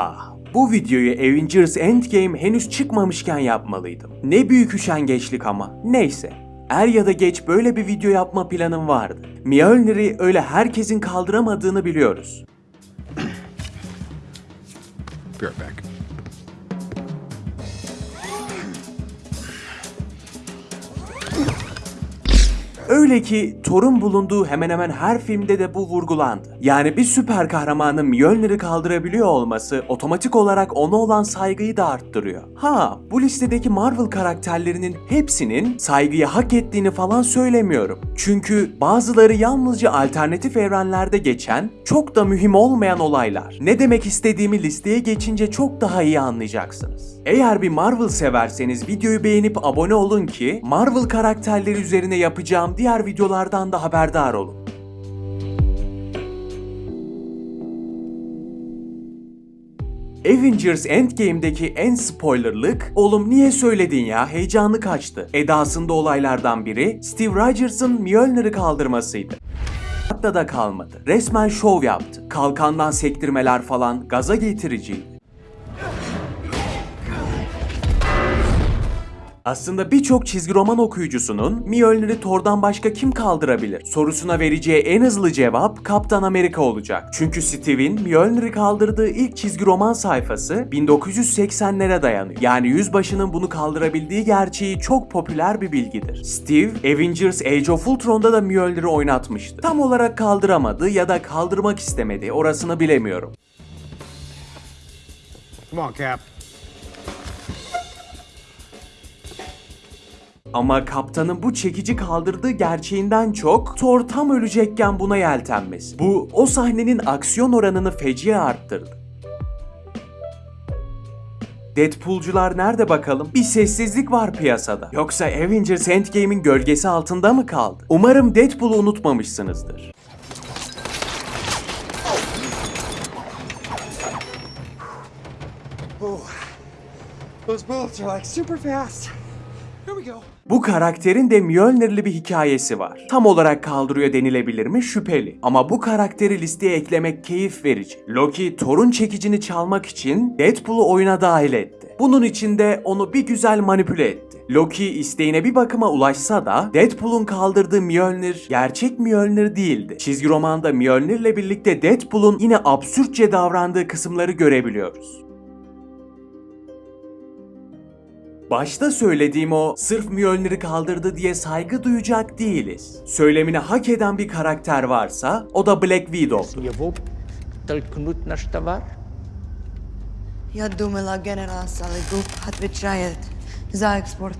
Ah, bu videoyu Avengers Endgame henüz çıkmamışken yapmalıydım. Ne büyük üşengeçlik ama. Neyse. Er ya da geç böyle bir video yapma planım vardı. Mjolnir'i öyle herkesin kaldıramadığını biliyoruz. Be right back. Öyle ki Thor'un bulunduğu hemen hemen her filmde de bu vurgulandı. Yani bir süper kahramanın Mjolnir'i kaldırabiliyor olması otomatik olarak ona olan saygıyı da arttırıyor. Ha, bu listedeki Marvel karakterlerinin hepsinin saygıyı hak ettiğini falan söylemiyorum. Çünkü bazıları yalnızca alternatif evrenlerde geçen, çok da mühim olmayan olaylar. Ne demek istediğimi listeye geçince çok daha iyi anlayacaksınız. Eğer bir Marvel severseniz videoyu beğenip abone olun ki Marvel karakterleri üzerine yapacağım diğer videolardan da haberdar olun. Avengers Endgame'deki en spoilerlık, oğlum niye söyledin ya heyecanlı kaçtı. Edasında olaylardan biri Steve Rogers'ın Mjolnir'i kaldırmasıydı. Hatta da kalmadı. Resmen şov yaptı. Kalkandan sektirmeler falan gaza getiriciydi. Aslında birçok çizgi roman okuyucusunun Mjolnir'i Thor'dan başka kim kaldırabilir sorusuna vereceği en hızlı cevap Kaptan Amerika olacak. Çünkü Steve'in Mjolnir'i kaldırdığı ilk çizgi roman sayfası 1980'lere dayanıyor. Yani yüzbaşının bunu kaldırabildiği gerçeği çok popüler bir bilgidir. Steve, Avengers Age of Ultron'da da Mjolnir'i oynatmıştı. Tam olarak kaldıramadı ya da kaldırmak istemedi orasını bilemiyorum. Come on, Cap. Ama kaptanın bu çekici kaldırdığı gerçeğinden çok Thor tam ölecekken buna yeltenmesi. Bu o sahnenin aksiyon oranını feci arttırdı. Deadpool'cular nerede bakalım? Bir sessizlik var piyasada. Yoksa Avengers Endgame'in gölgesi altında mı kaldı? Umarım Deadpool'u unutmamışsınızdır. Those bullets are like super fast. Bu karakterin de Mjolnir'li bir hikayesi var. Tam olarak kaldırıyor denilebilir mi şüpheli. Ama bu karakteri listeye eklemek keyif verici. Loki Thor'un çekicini çalmak için Deadpool'u oyuna dahil etti. Bunun için de onu bir güzel manipüle etti. Loki isteğine bir bakıma ulaşsa da Deadpool'un kaldırdığı Mjolnir gerçek Mjolnir değildi. Çizgi romanda Mjolnir'le birlikte Deadpool'un yine absürtçe davrandığı kısımları görebiliyoruz. Başta söylediğim o sırf Mjolnir'i kaldırdı diye saygı duyacak değiliz. Söylemini hak eden bir karakter varsa o da Black Widow'du. Его толкнуть наш товар? Я думала, генерал Салигуб отвечает за экспорт.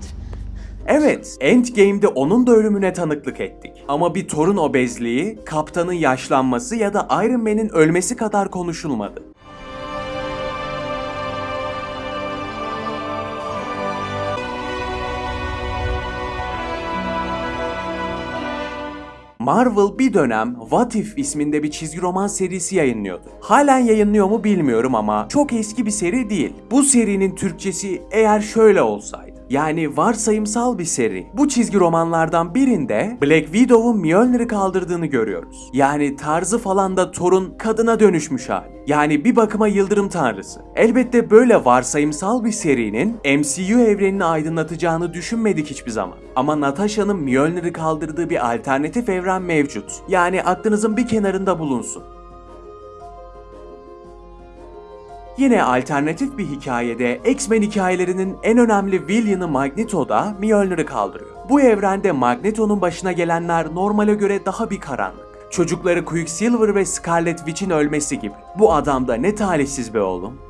Evet, Endgame'de onun da ölümüne tanıklık ettik. Ama bir Thor'un obezliği, kaptanın yaşlanması ya da Iron Man'in ölmesi kadar konuşulmadı. Marvel bir dönem What If isminde bir çizgi roman serisi yayınlıyordu. Halen yayınlıyor mu bilmiyorum ama çok eski bir seri değil. Bu serinin Türkçesi eğer şöyle olsaydı. Yani varsayımsal bir seri. Bu çizgi romanlardan birinde Black Widow'un Mjolnir'i kaldırdığını görüyoruz. Yani tarzı falan da Thor'un kadına dönüşmüş hali. Yani bir bakıma yıldırım tanrısı. Elbette böyle varsayımsal bir serinin MCU evrenini aydınlatacağını düşünmedik hiçbir zaman. Ama Natasha'nın Mjolnir'i kaldırdığı bir alternatif evren mevcut. Yani aklınızın bir kenarında bulunsun. Yine alternatif bir hikayede X-Men hikayelerinin en önemli villain'ı Magneto da Mjolnir'i kaldırıyor. Bu evrende Magneto'nun başına gelenler normale göre daha bir karanlık. Çocukları Quicksilver ve Scarlet Witch'in ölmesi gibi. Bu adam da ne talihsiz be oğlum.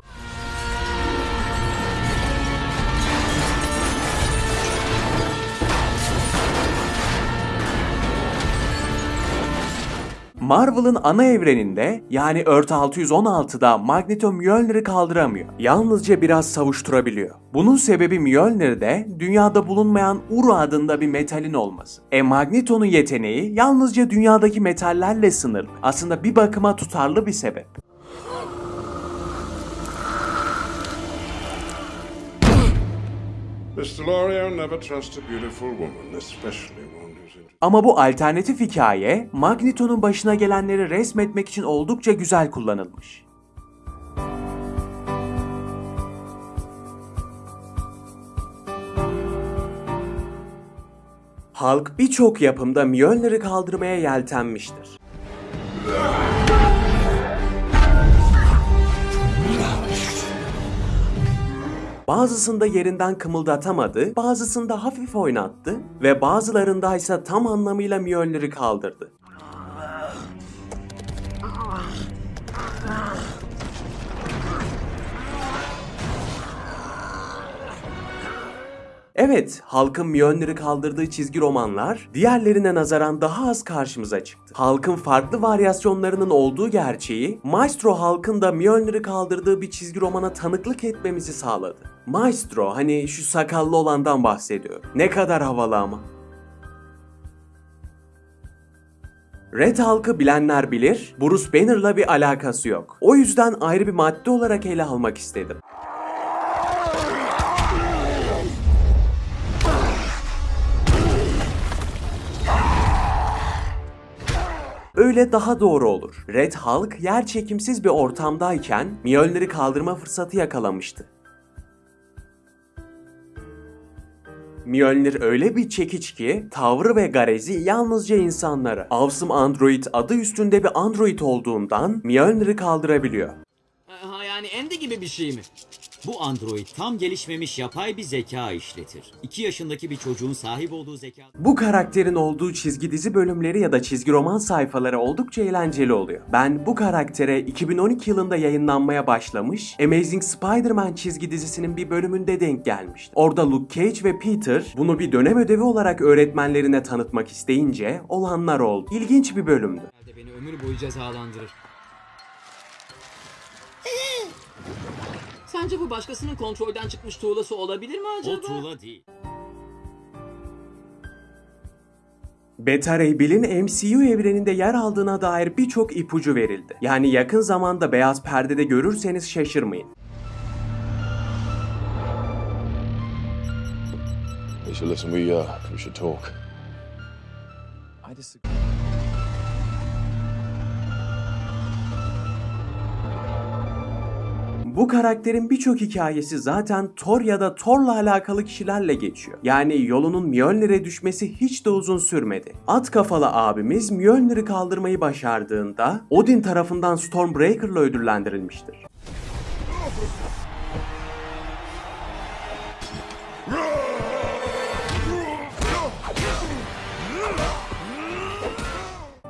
Marvel'ın ana evreninde yani Earth 616'da Magneto Mjolnir'i kaldıramıyor. Yalnızca biraz savuşturabiliyor. Bunun sebebi Mjolnir'de dünyada bulunmayan Uru adında bir metalin olması. E Magneto'nun yeteneği yalnızca dünyadaki metallerle sınırlı. Aslında bir bakıma tutarlı bir sebep. Mr. L'Oreal never trust a beautiful woman, especially. Ama bu alternatif hikaye Magneto'nun başına gelenleri resmetmek için oldukça güzel kullanılmış. Halk birçok yapımda Mjölnir'i kaldırmaya yeltenmiştir. Bazısında yerinden kımıldatamadı, bazısında hafif oynattı ve bazılarında ise tam anlamıyla Mjolnir'i kaldırdı. Evet, halkın Mjolnir'i kaldırdığı çizgi romanlar diğerlerine nazaran daha az karşımıza çıktı. Halkın farklı varyasyonlarının olduğu gerçeği, Maestro halkın da Mjolnir'i kaldırdığı bir çizgi romana tanıklık etmemizi sağladı. Maestro, hani şu sakallı olandan bahsediyor. Ne kadar havalı ama. Red halkı bilenler bilir, Bruce Banner'la bir alakası yok. O yüzden ayrı bir madde olarak ele almak istedim. Öyle daha doğru olur. Red Hulk yer çekimsiz bir ortamdayken Mjolnir'i kaldırma fırsatı yakalamıştı. Mjolnir öyle bir çekiç ki tavrı ve garezi yalnızca insanlara. Awesome Android adı üstünde bir android olduğundan Mjolnir'i kaldırabiliyor. Ha yani Andy gibi bir şey mi? Bu android tam gelişmemiş yapay bir zeka işletir. 2 yaşındaki bir çocuğun sahip olduğu zeka... Bu karakterin olduğu çizgi dizi bölümleri ya da çizgi roman sayfaları oldukça eğlenceli oluyor. Ben bu karaktere 2012 yılında yayınlanmaya başlamış Amazing Spider-Man çizgi dizisinin bir bölümünde denk gelmiştim. Orada Luke Cage ve Peter bunu bir dönem ödevi olarak öğretmenlerine tanıtmak isteyince olanlar oldu. İlginç bir bölümdü. Beni ömür boyu cezalandırır. Sence bu başkasının kontrolden çıkmış tuğlası olabilir mi acaba? O tuğla değil. Beta Ray Bill'in MCU evreninde yer aldığına dair birçok ipucu verildi. Yani yakın zamanda beyaz perdede görürseniz şaşırmayın. Lisa, listen, we, uh, we should talk. I disagree. Bu karakterin birçok hikayesi zaten Thor ya da Thor'la alakalı kişilerle geçiyor. Yani yolunun Mjolnir'e düşmesi hiç de uzun sürmedi. At kafalı abimiz Mjolnir'i kaldırmayı başardığında Odin tarafından Stormbreaker'la ödüllendirilmiştir.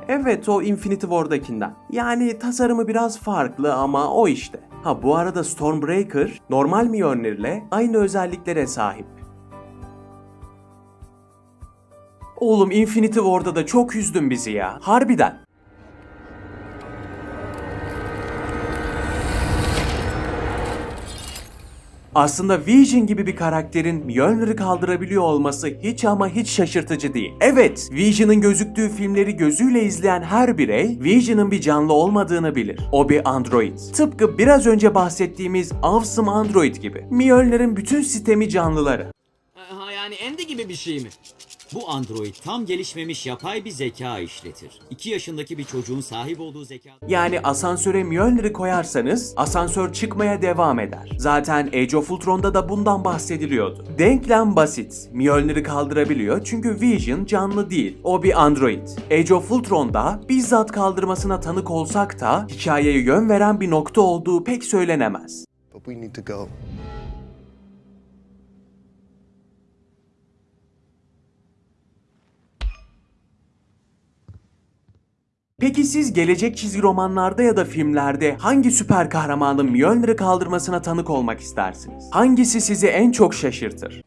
Evet o Infinity War'dakinden. Yani tasarımı biraz farklı ama o işte. Ha bu arada Stormbreaker normal Mjolnir'le aynı özelliklere sahip. Oğlum Infinity War'da da çok üzdün bizi ya. Harbiden. Aslında Vision gibi bir karakterin Mjolnir'i kaldırabiliyor olması hiç ama hiç şaşırtıcı değil. Evet, Vision'ın gözüktüğü filmleri gözüyle izleyen her birey Vision'ın bir canlı olmadığını bilir. O bir android. Tıpkı biraz önce bahsettiğimiz Awesome Android gibi. Mjolnir'in bütün sistemi canlıları. Ha yani Andy gibi bir şey mi? Bu android tam gelişmemiş yapay bir zeka işletir. 2 yaşındaki bir çocuğun sahip olduğu zeka... Yani asansöre Mjolnir'i koyarsanız asansör çıkmaya devam eder. Zaten Age of Ultron'da da bundan bahsediliyordu. Denklem basit. Mjolnir'i kaldırabiliyor çünkü Vision canlı değil. O bir android. Age of Ultron'da bizzat kaldırmasına tanık olsak da hikayeye yön veren bir nokta olduğu pek söylenemez. But we need to go. Peki siz gelecek çizgi romanlarda ya da filmlerde hangi süper kahramanın Mjolnir'i kaldırmasına tanık olmak istersiniz? Hangisi sizi en çok şaşırtır?